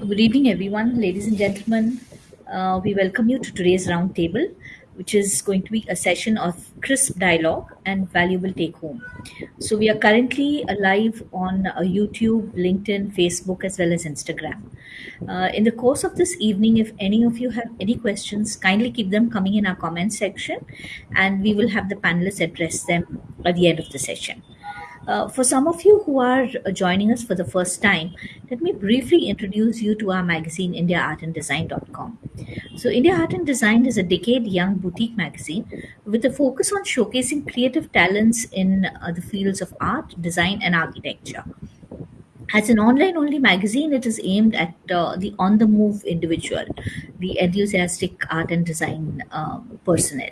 Good evening, everyone, ladies and gentlemen. Uh, we welcome you to today's roundtable, which is going to be a session of crisp dialogue and valuable take home. So, we are currently live on uh, YouTube, LinkedIn, Facebook, as well as Instagram. Uh, in the course of this evening, if any of you have any questions, kindly keep them coming in our comment section, and we will have the panelists address them at the end of the session. Uh, for some of you who are uh, joining us for the first time, let me briefly introduce you to our magazine, IndiaArtAndDesign.com. So, India Art and Design is a decade young boutique magazine with a focus on showcasing creative talents in uh, the fields of art, design, and architecture. As an online only magazine, it is aimed at uh, the on the move individual, the enthusiastic art and design um, personnel.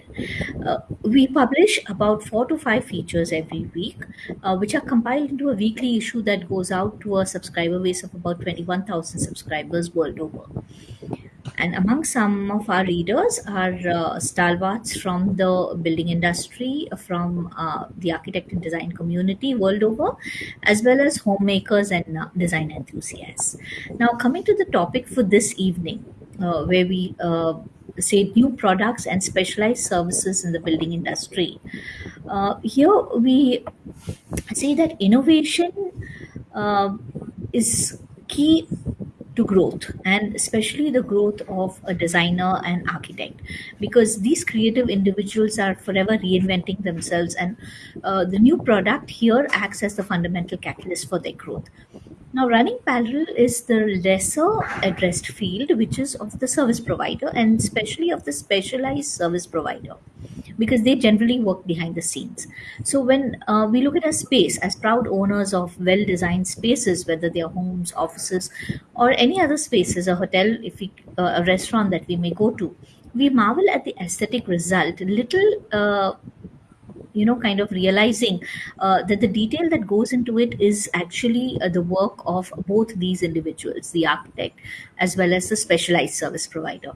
Uh, we publish about four to five features every week, uh, which are compiled into a weekly issue that goes out to a subscriber base of about 21,000 subscribers world over. And among some of our readers are uh, stalwarts from the building industry, from uh, the architect and design community world over, as well as homemakers and uh, design enthusiasts. Now, coming to the topic for this evening, uh, where we uh, say new products and specialized services in the building industry. Uh, here we say that innovation is key to growth and especially the growth of a designer and architect because these creative individuals are forever reinventing themselves and uh, the new product here acts as the fundamental catalyst for their growth now running parallel is the lesser addressed field which is of the service provider and especially of the specialized service provider because they generally work behind the scenes. So when uh, we look at a space as proud owners of well-designed spaces, whether they are homes, offices, or any other spaces, a hotel, if we, uh, a restaurant that we may go to, we marvel at the aesthetic result. Little. Uh, you know kind of realizing uh, that the detail that goes into it is actually uh, the work of both these individuals the architect as well as the specialized service provider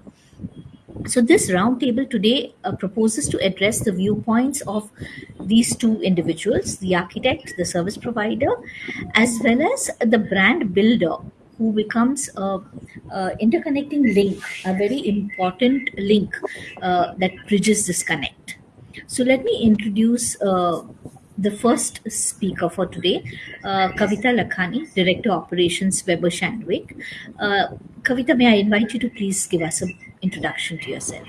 so, this roundtable today uh, proposes to address the viewpoints of these two individuals the architect, the service provider, as well as the brand builder who becomes a, a interconnecting link, a very important link uh, that bridges this connect. So, let me introduce uh, the first speaker for today, uh, Kavita Lakhani, Director Operations Weber Shandwick. Uh, Kavita, may I invite you to please give us an introduction to yourself?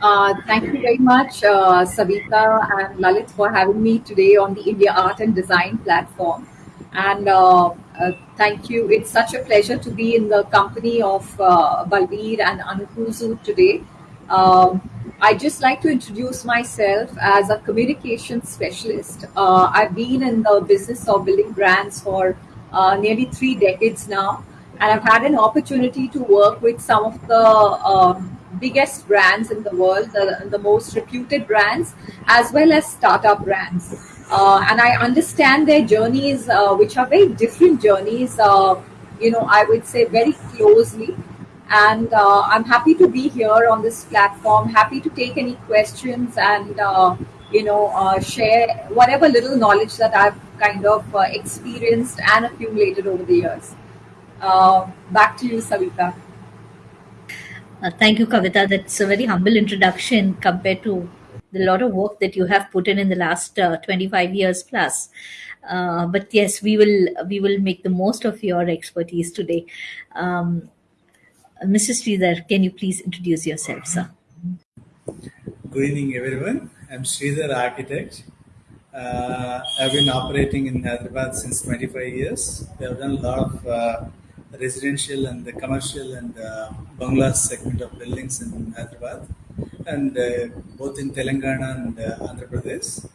Uh, thank you very much, uh, Savita and Lalit, for having me today on the India Art and Design platform. And uh, uh thank you. It's such a pleasure to be in the company of uh, Balbir and Anukuzu today. Um, I just like to introduce myself as a communication specialist. Uh, I've been in the business of building brands for uh, nearly three decades now, and I've had an opportunity to work with some of the um, biggest brands in the world, the, the, most reputed brands, as well as startup brands. Uh, and I understand their journeys, uh, which are very different journeys. Uh, you know, I would say very closely and uh, I'm happy to be here on this platform. Happy to take any questions and uh, you know uh, share whatever little knowledge that I've kind of uh, experienced and accumulated over the years. Uh, back to you, Savita. Uh, thank you, Kavita. That's a very humble introduction compared to the lot of work that you have put in in the last 25 years plus. but yes, we will we will make the most of your expertise today. Um, Mr. Sridhar, can you please introduce yourself, sir? Good evening, everyone. I'm Sridhar Architect. Uh, I've been operating in Hyderabad since 25 years. We have done a lot of uh, residential and the commercial and uh, bungalow segment of buildings in Hyderabad, and uh, both in Telangana and uh, Andhra Pradesh.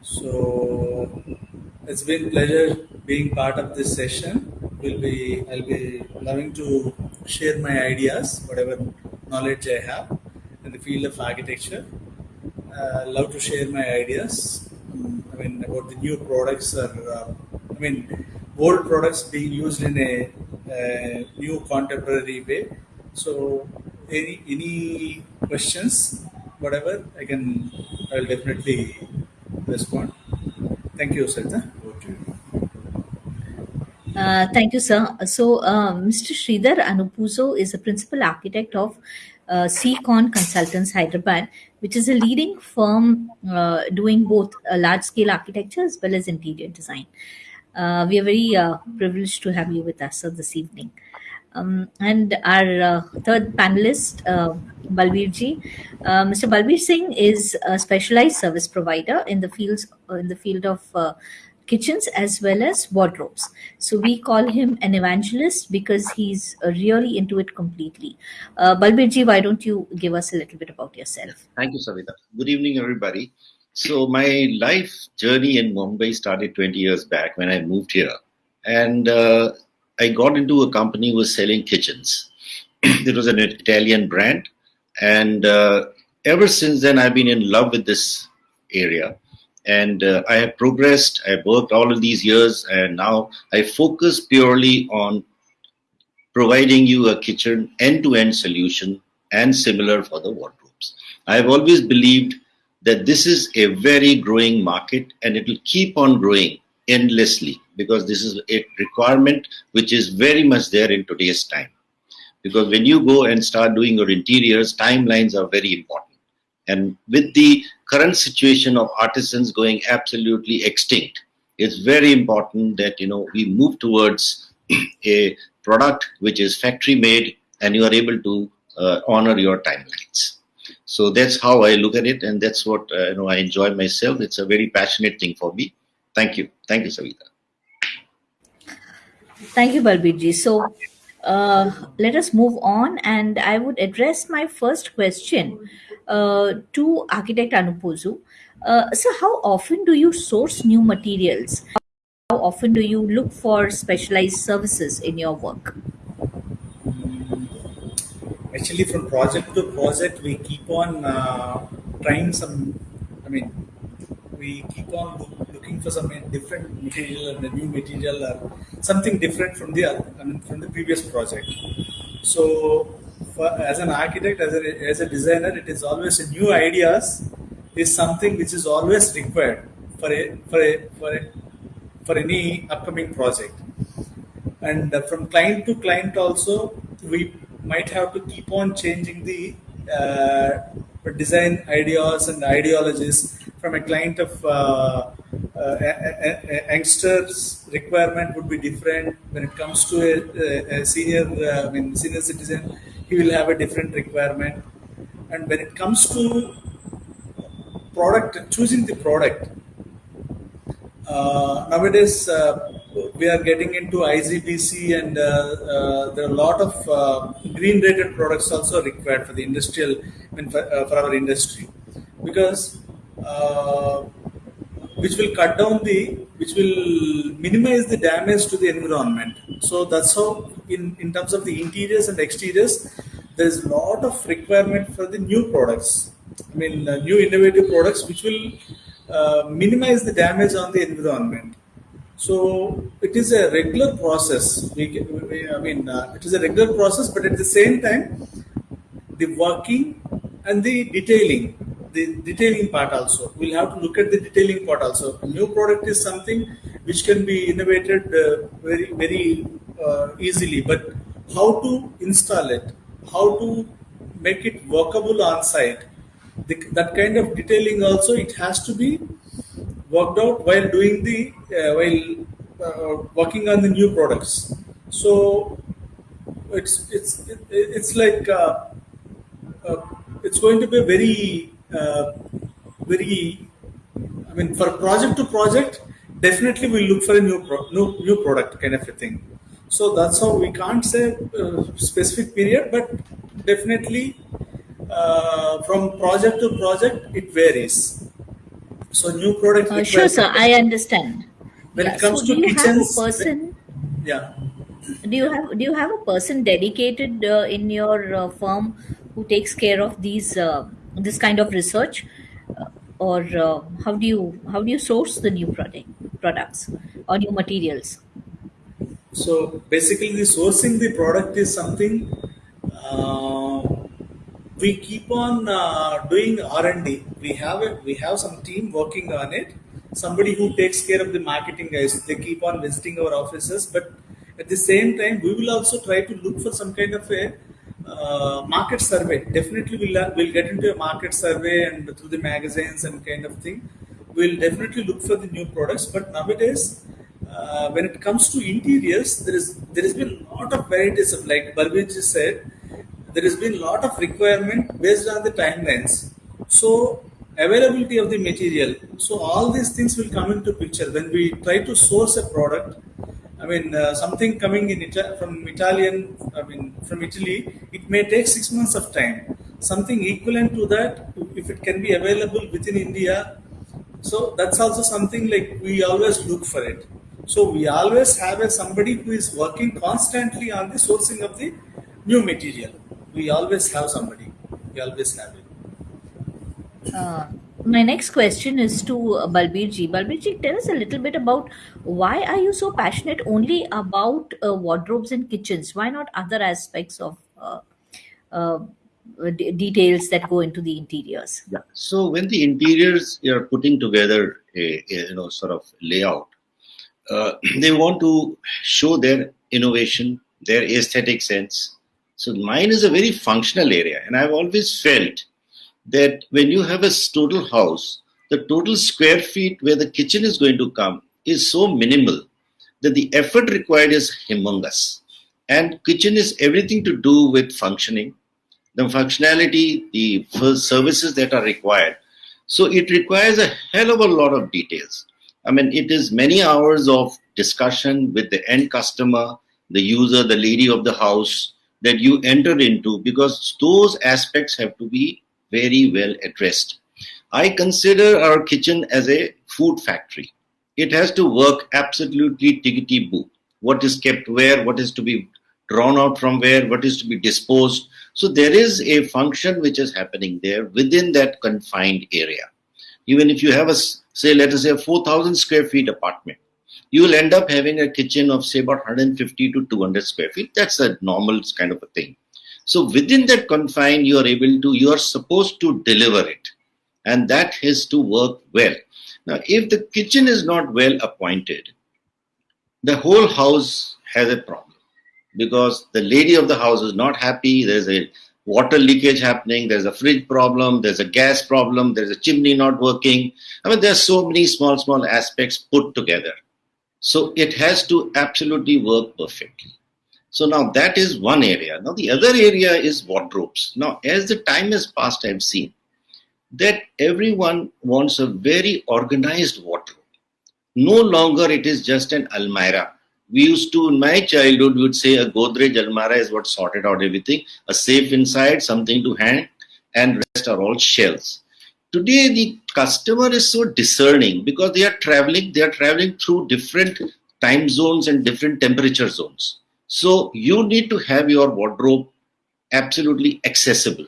So it's been pleasure being part of this session. Will be I'll be loving to share my ideas, whatever knowledge I have in the field of architecture. Uh, love to share my ideas. I mean about the new products or uh, I mean old products being used in a new contemporary way. So, any any questions, whatever, I can, I'll definitely respond. Thank you, Sajna. Uh, thank you, sir. So, um, Mr. Sridhar Anupuzo is a principal architect of uh, CCon Consultants Hyderabad, which is a leading firm uh, doing both uh, large scale architecture as well as interior design. Uh, we are very uh, privileged to have you with us uh, this evening. Um, and our uh, third panelist, uh, Balbir ji, uh, Mr. Balbir Singh is a specialized service provider in the fields in the field of uh, kitchens as well as wardrobes. So we call him an evangelist because he's uh, really into it completely. Uh, Balbir ji, why don't you give us a little bit about yourself? Thank you, Savita. Good evening, everybody. So my life journey in Mumbai started 20 years back when I moved here, and uh, I got into a company who was selling kitchens. it was an Italian brand, and uh, ever since then I've been in love with this area. And uh, I have progressed. I've worked all of these years, and now I focus purely on providing you a kitchen end-to-end solution, and similar for the wardrobes. I've always believed that this is a very growing market, and it will keep on growing endlessly because this is a requirement which is very much there in today's time. Because when you go and start doing your interiors, timelines are very important. And with the current situation of artisans going absolutely extinct, it's very important that you know we move towards a product which is factory made and you are able to uh, honor your timelines. So that's how I look at it, and that's what uh, you know I enjoy myself. It's a very passionate thing for me. Thank you, thank you, Savita. Thank you, Balbirji. So uh, let us move on, and I would address my first question to Architect Anupuzu. Uh, so, how often do you source new materials? How often do you look for specialized services in your work? Actually, from project to project, we keep on uh, trying some. I mean, we keep on looking for some different material and new material or something different from the I mean, from the previous project. So, for, as an architect, as a, as a designer, it is always a new ideas is something which is always required for a for a for a, for any upcoming project. And uh, from client to client also, we might have to keep on changing the uh, design ideas and ideologies from a client of uh, uh, youngsters requirement would be different when it comes to a, a senior uh, I mean senior citizen he will have a different requirement. And when it comes to product choosing the product uh, nowadays uh, we are getting into IGBC and uh, uh, there are a lot of uh, green rated products also required for the industrial I mean, for, for our industry. Because which will cut down the which will minimize the damage to the environment. So that's how in in terms of the interiors and exteriors there is a lot of requirement for the new products. I mean uh, new innovative products which will uh, minimize the damage on the environment. So it is a regular process. We, we I mean, uh, it is a regular process, but at the same time, the working and the detailing, the detailing part also. We'll have to look at the detailing part also. A new product is something which can be innovated uh, very, very uh, easily, but how to install it, how to make it workable on site, the, that kind of detailing also it has to be worked out while doing the uh, while uh, working on the new products. So it's it's it, it's like uh, uh, it's going to be very uh, very. I mean, for project to project, definitely we'll look for a new pro- new new product kind of a thing. So that's how we can't say uh, specific period, but definitely from project to project it varies. So new product. Uh, sure, sir. I understand. When yeah. it comes so to do you kitchens, have a person? Yeah. Do you have do you have a person dedicated uh, in your uh, firm who takes care of these uh, this kind of research, uh, or uh, how do you how do you source the new product products or new materials? So basically, the sourcing the product is something uh, we keep on uh, doing R&D. We have a, we have some team working on it. Somebody who takes care of the marketing guys. They keep on visiting our offices, but at the same time, we will also try to look for some kind of a uh, market survey. Definitely, we'll we'll get into a market survey and through the magazines and kind of thing. We'll definitely look for the new products. But nowadays, uh, when it comes to interiors, there is there has been a lot of varieties of like Balbir said there has been a lot of requirement based on the timelines. So availability of the material. So all these things will come into picture when we try to source a product. I mean, uh, something coming in Ita- from Italian, I mean, from Italy, it may take six months of time. Something equivalent to that, if it can be available within India, so that's also something like we always look for it. So we always have a somebody who is working constantly on the sourcing of the new material we always have somebody. We always have it. Uh, my next question is to uh, Balbir ji. Balbir ji, tell us a little bit about why are you so passionate only about uh, wardrobes and kitchens? Why not other aspects of uh, uh, d- details that go into the interiors? Yeah. So when the interiors are putting together a, a you know sort of layout, uh, they want to show their innovation, their aesthetic sense, so mine is a very functional area, and I've always felt that when you have a total house, the total square feet where the kitchen is going to come is so minimal that the effort required is humongous. And kitchen is everything to do with functioning, the functionality, the services that are required. So it requires a hell of a lot of details. I mean, it is many hours of discussion with the end customer, the user, the lady of the house, that you enter into because those aspects have to be very well addressed. I consider our kitchen as a food factory. It has to work absolutely tickety boo. What is kept where, what is to be drawn out from where, what is to be disposed. So there is a function which is happening there within that confined area. Even if you have a, say, let us say a 4,000 square feet apartment, you will end up having a kitchen of say about 150 to 200 square feet. That's a normal kind of a thing. So within that confine, you are able to, you are supposed to deliver it. And that has to work well. Now, if the kitchen is not well appointed, the whole house has a problem because the lady of the house is not happy. There's a water leakage happening. There's a fridge problem. There's a gas problem. There's a chimney not working. I mean, there's so many small, small aspects put together. So it has to absolutely work perfectly. So now that is one area. Now the other area is wardrobes. Now as the time has passed, I've seen that everyone wants a very organized wardrobe. No longer it is just an almirah. We used to, in my childhood, would say a Godrej almirah is what sorted out everything. A safe inside, something to hang, and rest are all shelves. today the customer is so discerning because they are traveling they are traveling through different time zones and different temperature zones so you need to have your wardrobe absolutely accessible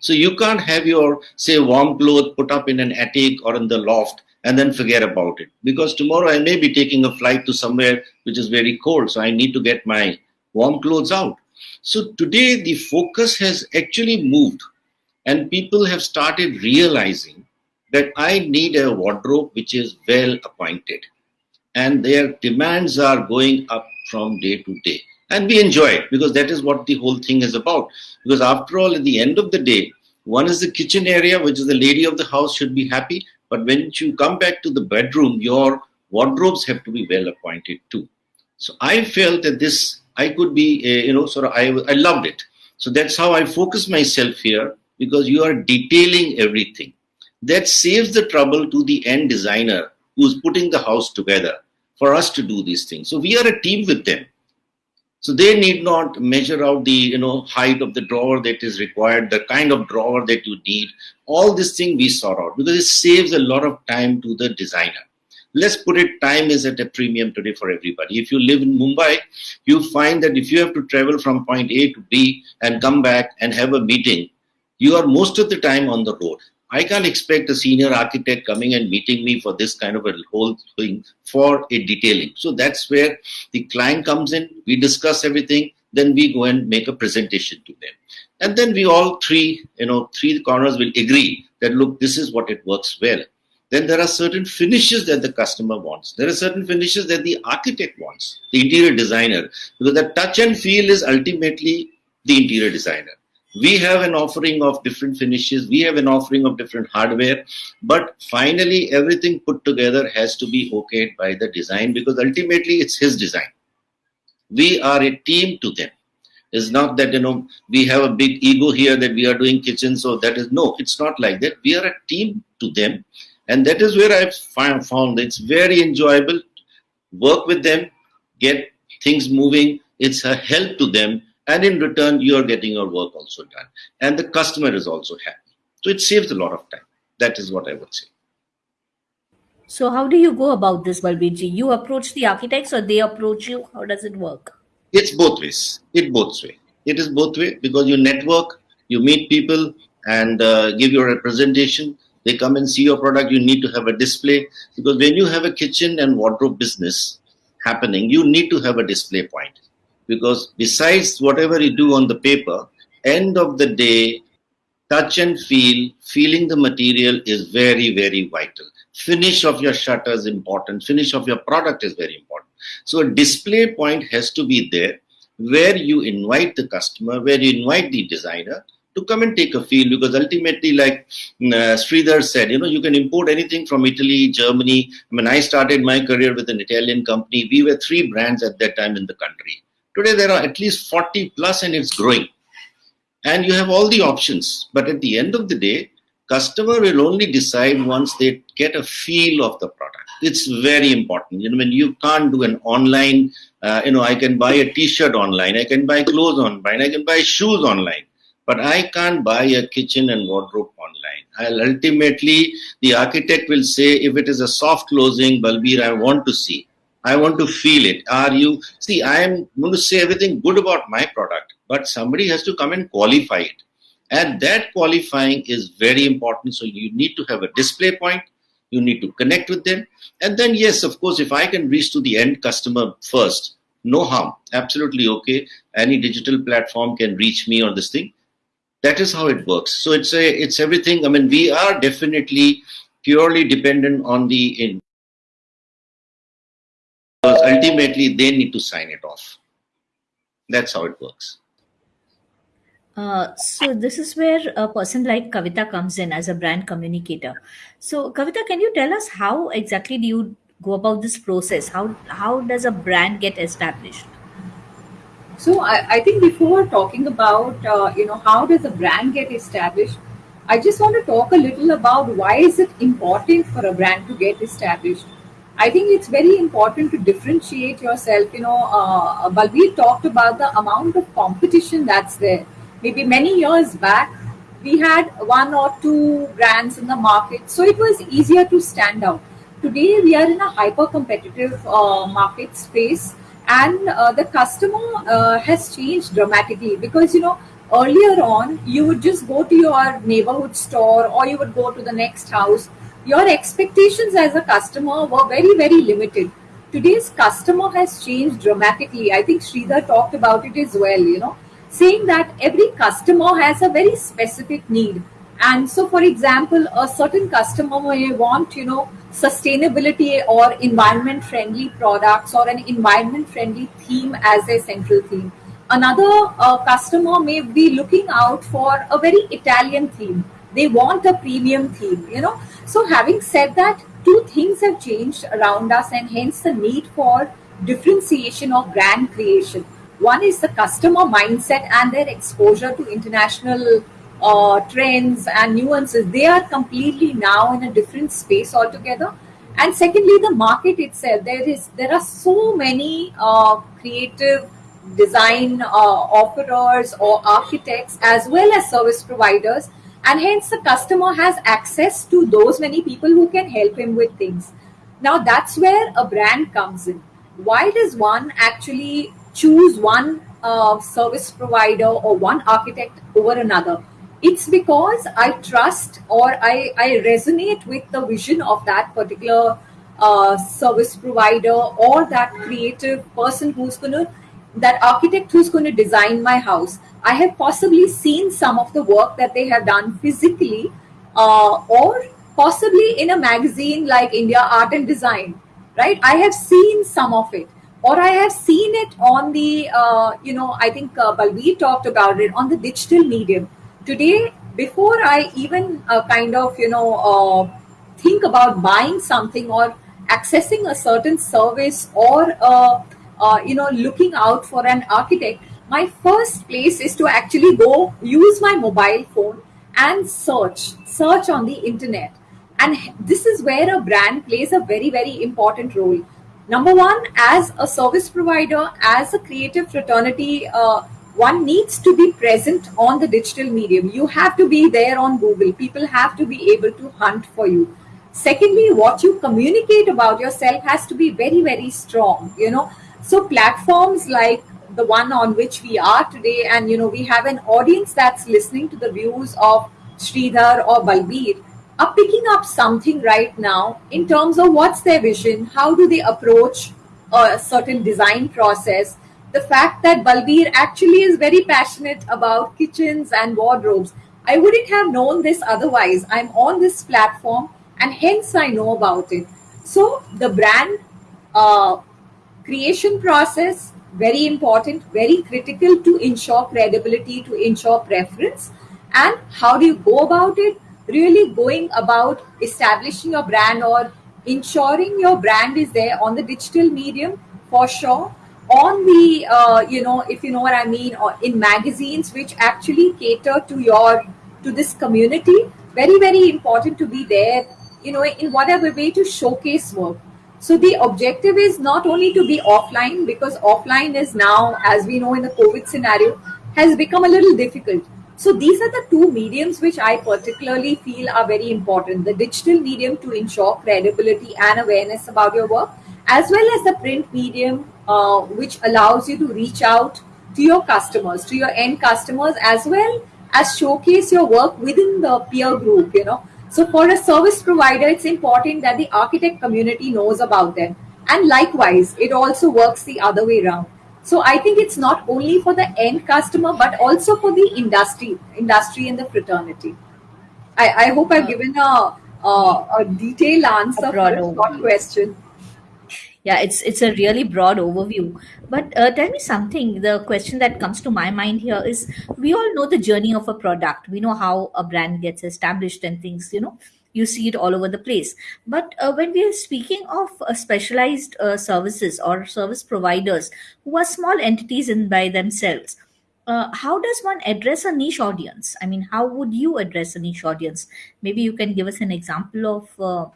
so you can't have your say warm clothes put up in an attic or in the loft and then forget about it because tomorrow i may be taking a flight to somewhere which is very cold so i need to get my warm clothes out so today the focus has actually moved and people have started realizing that I need a wardrobe which is well appointed. And their demands are going up from day to day. And we enjoy it because that is what the whole thing is about. Because after all, at the end of the day, one is the kitchen area, which is the lady of the house should be happy. But when you come back to the bedroom, your wardrobes have to be well appointed too. So I felt that this, I could be, uh, you know, sort of, I, I loved it. So that's how I focus myself here because you are detailing everything. That saves the trouble to the end designer who's putting the house together for us to do these things. So we are a team with them. So they need not measure out the you know height of the drawer that is required, the kind of drawer that you need. All this thing we sort out because it saves a lot of time to the designer. Let's put it, time is at a premium today for everybody. If you live in Mumbai, you find that if you have to travel from point A to B and come back and have a meeting, you are most of the time on the road. I can't expect a senior architect coming and meeting me for this kind of a whole thing for a detailing. So that's where the client comes in, we discuss everything, then we go and make a presentation to them. And then we all three, you know, three corners will agree that look, this is what it works well. Then there are certain finishes that the customer wants. There are certain finishes that the architect wants, the interior designer, because the touch and feel is ultimately the interior designer we have an offering of different finishes. We have an offering of different hardware. But finally everything put together has to be okayed by the design because ultimately it's his design. We are a team to them. It's not that you know we have a big ego here that we are doing kitchens so that is no it's not like that. We are a team to them. And that is where i've found it's very enjoyable. Work with them get things moving. It's a help to them and in return you are getting your work also done. And the customer is also happy. So it saves a lot of time. That is what i would say. So how do you go about this balbirji? You approach the architects or they approach you? How does it work? It's both ways. It both way. It is both way because you network you meet people and uh, give your representation. They come and see your product. You need to have a display because when you have a kitchen and wardrobe business happening you need to have a display point because besides whatever you do on the paper, end of the day, touch and feel, feeling the material is very, very vital. Finish of your shutter is important. Finish of your product is very important. So a display point has to be there where you invite the customer, where you invite the designer to come and take a feel because ultimately like uh, Sridhar said, you know, you can import anything from Italy, Germany. I mean, I started my career with an Italian company. We were three brands at that time in the country. Today there are at least 40 plus and it's growing. And you have all the options. But at the end of the day, customer will only decide once they get a feel of the product. It's very important. You know, when you can't do an online, uh, you know, I can buy a t-shirt online, I can buy clothes online, I can buy shoes online, but I can't buy a kitchen and wardrobe online. I'll ultimately, the architect will say, if it is a soft closing, Balbir, I want to see. I want to feel it. Are you, see, I am going to say everything good about my product, but somebody has to come and qualify it. And that qualifying is very important. So you need to have a display point. You need to connect with them. And then, yes, of course, if I can reach to the end customer first, no harm. Absolutely okay. Any digital platform can reach me on this thing. That is how it works. So it's a, it's everything. I mean, we are definitely purely dependent on the because ultimately they need to sign it off. That's how it works. Uh, so this is where a person like Kavita comes in as a brand communicator. So Kavita, can you tell us how exactly do you go about this process? How how does a brand get established? So I, I think before talking about uh, you know how does a brand get established, I just want to talk a little about why is it important for a brand to get established. I think it's very important to differentiate yourself. You know, uh, Balbir talked about the amount of competition that's there. Maybe many years back, we had one or two brands in the market, so it was easier to stand out. Today, we are in a hyper competitive uh, market space, and uh, the customer uh, has changed dramatically because, you know, earlier on, you would just go to your neighborhood store or you would go to the next house your expectations as a customer were very, very limited. Today's customer has changed dramatically. I think Sridhar talked about it as well, you know, saying that every customer has a very specific need. And so, for example, a certain customer may want, you know, sustainability or environment friendly products or an environment friendly theme as a central theme. Another uh, customer may be looking out for a very Italian theme. They want a premium theme, you know. So, having said that, two things have changed around us, and hence the need for differentiation of brand creation. One is the customer mindset and their exposure to international uh, trends and nuances. They are completely now in a different space altogether. And secondly, the market itself. There is there are so many uh, creative design uh, offerers or architects as well as service providers and hence the customer has access to those many people who can help him with things. Now that's where a brand comes in. Why does one actually choose one uh, service provider or one architect over another? It's because I trust or I, I resonate with the vision of that particular uh, service provider or that creative person who's going to, that architect who's going to design my house. I have possibly seen some of the work that they have done physically uh, or possibly in a magazine like India Art and Design, right? I have seen some of it or I have seen it on the, uh, you know, I think uh, Balbir talked about it on the digital medium today before i even uh, kind of you know uh, think about buying something or accessing a certain service or uh, uh, you know looking out for an architect my first place is to actually go use my mobile phone and search search on the internet and this is where a brand plays a very very important role number one as a service provider as a creative fraternity uh, one needs to be present on the digital medium. You have to be there on Google. People have to be able to hunt for you. Secondly, what you communicate about yourself has to be very, very strong. You know, so platforms like the one on which we are today, and you know, we have an audience that's listening to the views of Sridhar or Balbir, are picking up something right now in terms of what's their vision, how do they approach a certain design process the fact that Balbir actually is very passionate about kitchens and wardrobes. I wouldn't have known this otherwise. I'm on this platform and hence I know about it. So the brand uh, creation process, very important, very critical to ensure credibility, to ensure preference. And how do you go about it? Really going about establishing your brand or ensuring your brand is there on the digital medium for sure on the uh, you know if you know what i mean or in magazines which actually cater to your to this community very very important to be there you know in whatever way to showcase work so the objective is not only to be offline because offline is now as we know in the covid scenario has become a little difficult so these are the two mediums which i particularly feel are very important the digital medium to ensure credibility and awareness about your work as well as the print medium uh, which allows you to reach out to your customers, to your end customers, as well as showcase your work within the peer group, you know. So for a service provider, it's important that the architect community knows about them. And likewise, it also works the other way around. So I think it's not only for the end customer, but also for the industry, industry and the fraternity. I, I hope I've given a, a, a detailed answer for a question yeah it's it's a really broad overview. But uh, tell me something. The question that comes to my mind here is we all know the journey of a product. We know how a brand gets established and things you know. You see it all over the place. But uh, when we are speaking of uh, specialized uh, services or service providers who are small entities in by themselves uh, how does one address a niche audience? I mean how would you address a niche audience? Maybe you can give us an example of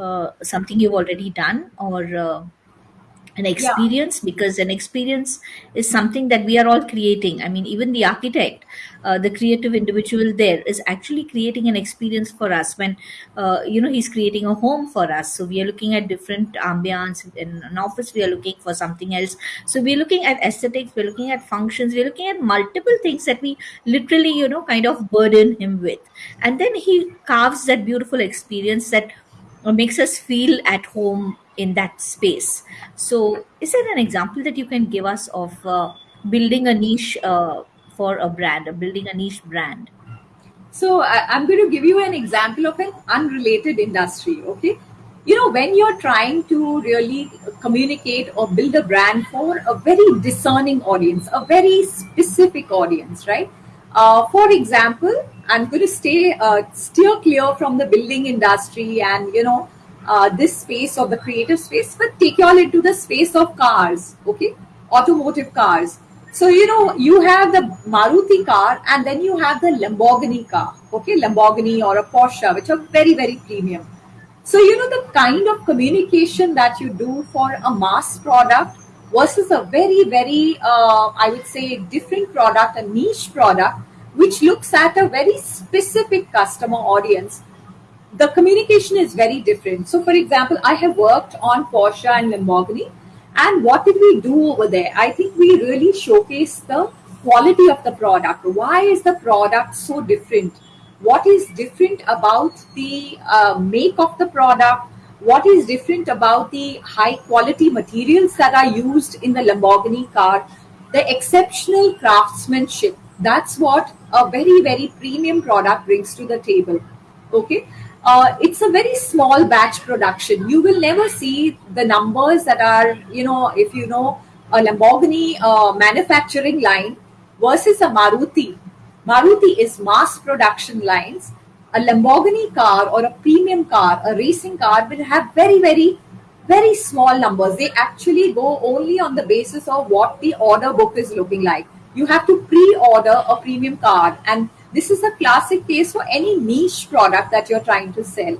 uh, something you've already done or uh, an experience yeah. because an experience is something that we are all creating. I mean even the architect uh, the creative individual there is actually creating an experience for us when uh, you know he's creating a home for us. So we are looking at different ambience in an office. We are looking for something else. So we're looking at aesthetics. We're looking at functions. We're looking at multiple things that we literally you know kind of burden him with. And then he carves that beautiful experience that makes us feel at home in that space. So, is there an example that you can give us of uh, building a niche uh, for a brand, or building a niche brand? So, I, I'm going to give you an example of an unrelated industry. Okay, you know, when you're trying to really communicate or build a brand for a very discerning audience, a very specific audience, right? Uh, for example, I'm going to stay uh, steer clear from the building industry and you know uh, this space of the creative space, but take you all into the space of cars, okay, automotive cars. So you know you have the Maruti car and then you have the Lamborghini car, okay, Lamborghini or a Porsche, which are very very premium. So you know the kind of communication that you do for a mass product versus a very very uh, I would say different product, a niche product which looks at a very specific customer audience, the communication is very different. So, for example, I have worked on Porsche and Lamborghini, and what did we do over there? I think we really showcased the quality of the product. Why is the product so different? What is different about the uh, make of the product? What is different about the high quality materials that are used in the Lamborghini car? The exceptional craftsmanship. That's what a very, very premium product brings to the table. Okay. Uh, it's a very small batch production. You will never see the numbers that are, you know, if you know a Lamborghini uh, manufacturing line versus a Maruti. Maruti is mass production lines. A Lamborghini car or a premium car, a racing car will have very, very, very small numbers. They actually go only on the basis of what the order book is looking like. You have to pre-order a premium car and this is a classic case for any niche product that you're trying to sell.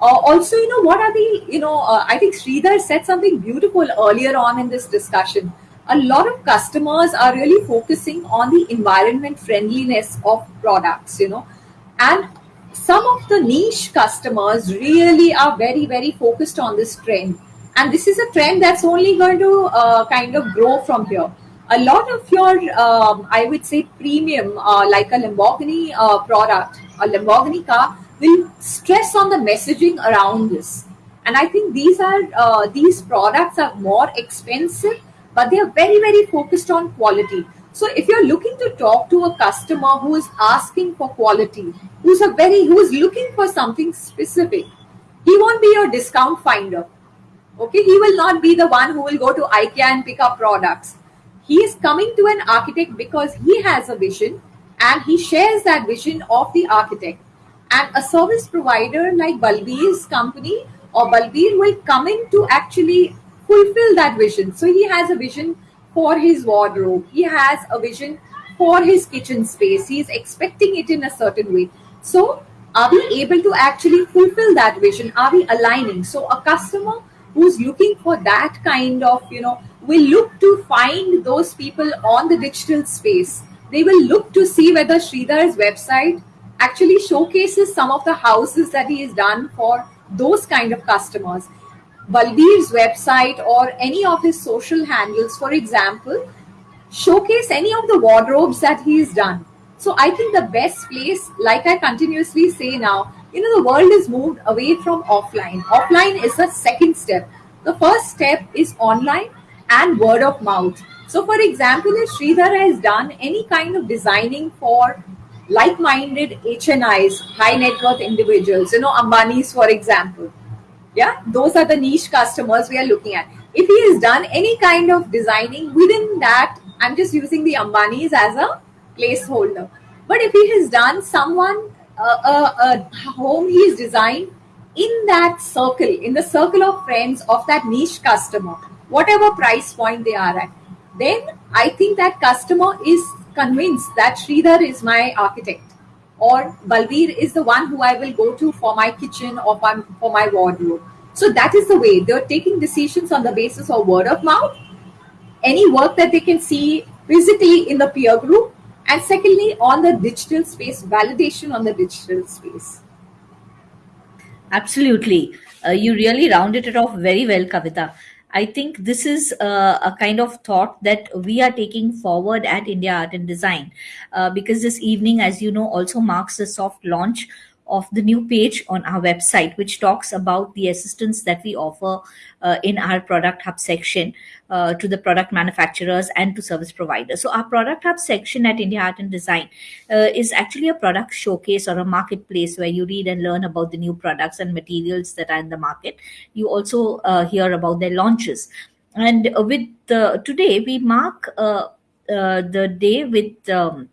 Uh, also, you know, what are the, you know, uh, I think Sridhar said something beautiful earlier on in this discussion. A lot of customers are really focusing on the environment friendliness of products, you know, and some of the niche customers really are very, very focused on this trend. And this is a trend that's only going to uh, kind of grow from here. A lot of your, um, I would say, premium, uh, like a Lamborghini uh, product, a Lamborghini car, will stress on the messaging around this. And I think these are uh, these products are more expensive, but they are very very focused on quality. So if you're looking to talk to a customer who is asking for quality, who's a very who is looking for something specific, he won't be your discount finder. Okay, he will not be the one who will go to IKEA and pick up products. He is coming to an architect because he has a vision and he shares that vision of the architect and a service provider like Balbir's company or Balbir will come in to actually fulfill that vision. So he has a vision for his wardrobe. He has a vision for his kitchen space. He is expecting it in a certain way. So are we able to actually fulfill that vision? Are we aligning? So a customer who's looking for that kind of, you know, will look to find those people on the digital space. They will look to see whether Sridhar's website actually showcases some of the houses that he has done for those kind of customers. Balbir's website or any of his social handles, for example, showcase any of the wardrobes that he has done. So I think the best place, like I continuously say now, you know, the world is moved away from offline. Offline is the second step. The first step is online and word of mouth. So, for example, if Sridhar has done any kind of designing for like-minded HNIs, high net worth individuals, you know, Ambani's, for example. Yeah, those are the niche customers we are looking at. If he has done any kind of designing within that, I'm just using the Ambani's as a placeholder. But if he has done someone, uh, a home he is designed in that circle, in the circle of friends of that niche customer, whatever price point they are at, then I think that customer is convinced that Sridhar is my architect or Balbir is the one who I will go to for my kitchen or for my wardrobe. So that is the way they're taking decisions on the basis of word of mouth, any work that they can see physically in the peer group, and secondly, on the digital space, validation on the digital space. Absolutely. Uh, you really rounded it off very well, Kavita. I think this is uh, a kind of thought that we are taking forward at India Art and Design. Uh, because this evening, as you know, also marks the soft launch of the new page on our website, which talks about the assistance that we offer uh, in our product hub section uh, to the product manufacturers and to service providers. So, our product hub section at India Art and Design uh, is actually a product showcase or a marketplace where you read and learn about the new products and materials that are in the market. You also uh, hear about their launches. And with today, we mark uh, uh, the day with um,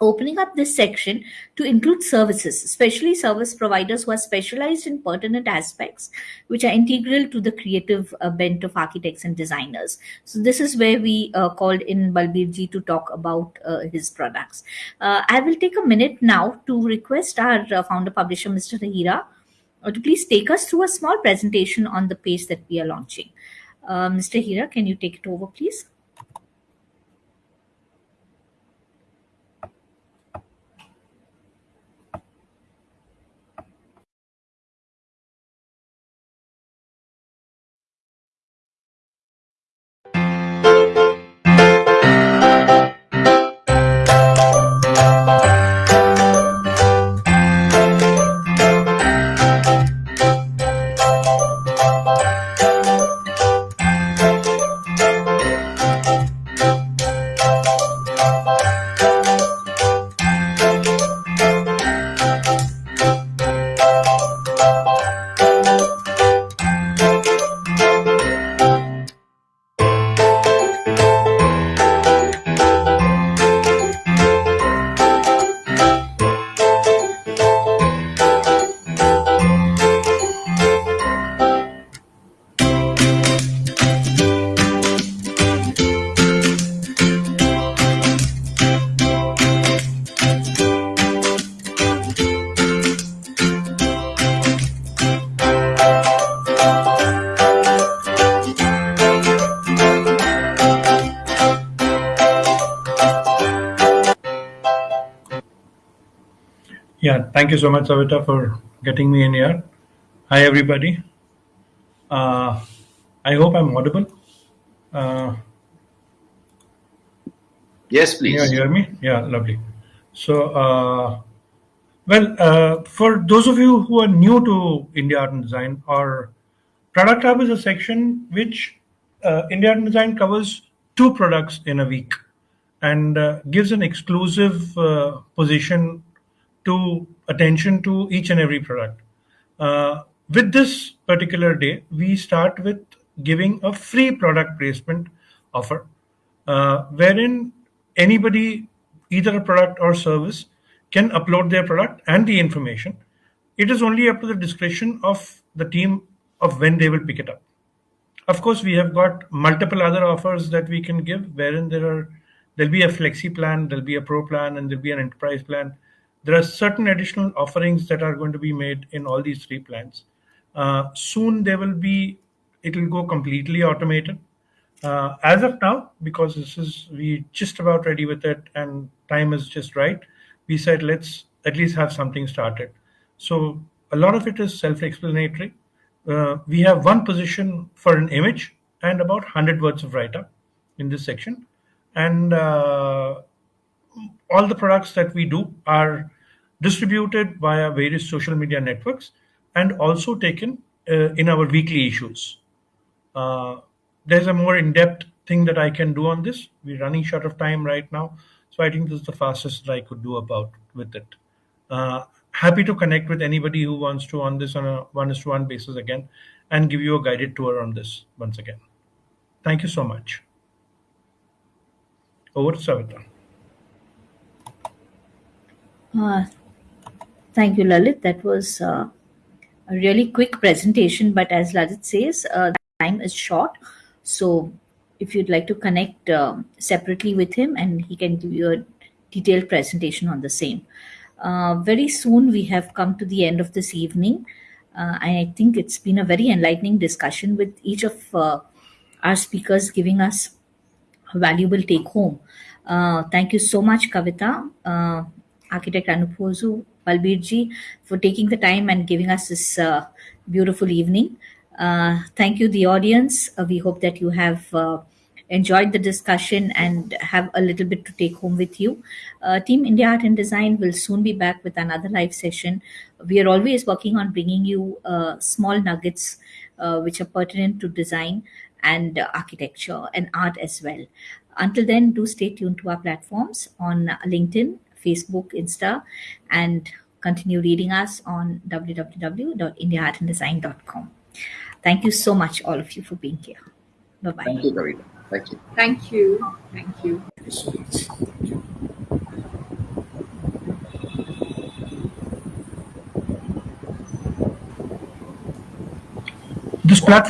opening up this section to include services, especially service providers who are specialized in pertinent aspects which are integral to the creative uh, bent of architects and designers. So this is where we uh, called in Balbirji to talk about uh, his products. Uh, I will take a minute now to request our uh, founder publisher, Mr. Hira, uh, to please take us through a small presentation on the page that we are launching. Mr. Hira, can you take it over, please? Thank you so much, Savita, for getting me in here. Hi, everybody. Uh, I hope I'm audible. Uh, Yes, can you hear me? Yeah, lovely. So, uh, well, uh, for those of you who are new to India Art and Design, our product hub is a section which uh, India Art and Design covers two products in a week and uh, gives an exclusive uh, position to attention to each and every product. Uh, with this particular day, we start with giving a free product placement offer, uh, wherein anybody, either a product or service, can upload their product and the information. It is only up to the discretion of the team of when they will pick it up. Of course, we have got multiple other offers that we can give, wherein there are there'll be a flexi plan, there'll be a pro plan, and there'll be an enterprise plan. There are certain additional offerings that are going to be made in all these three plans. Uh, soon there will be it will go completely automated. Uh, as of now, because this is we just about ready with it and time is just right, we said let's at least have something started. So a lot of it is self-explanatory. Uh, we have one position for an image and about 100 words of write-up in this section. And uh, all the products that we do are distributed via various social media networks and also taken uh, in our weekly issues. Uh, there's a more in-depth thing that I can do on this. We're running short of time right now, so I think this is the fastest that I could do about with it. Uh, happy to connect with anybody who wants to on this on a one-to-one basis again, and give you a guided tour on this once again. Thank you so much. Over to Savita. Uh, thank you, Lalit. That was uh, a really quick presentation, but as Lalit says, uh, time is short. So if you'd like to connect um, separately with him and he can give you a detailed presentation on the same. Uh, very soon we have come to the end of this evening. Uh, I think it's been a very enlightening discussion with each of uh, our speakers giving us a valuable take home. Uh, thank you so much, Kavita, uh, architect Anupozu Balbirji, for taking the time and giving us this uh, beautiful evening. Uh, thank you, the audience. Uh, we hope that you have uh, enjoyed the discussion and have a little bit to take home with you. Uh, Team India Art and Design will soon be back with another live session. We are always working on bringing you uh, small nuggets which are pertinent to design and architecture and art as well. Until then, do stay tuned to our platforms on LinkedIn, Facebook, Insta, and continue reading us on www.indiaartanddesign.com. Thank you so much, all of you, for being here. Bye bye. Thank you, Kavita. Thank you. Thank you. Thank you. Thank you so much. Thank you. This platform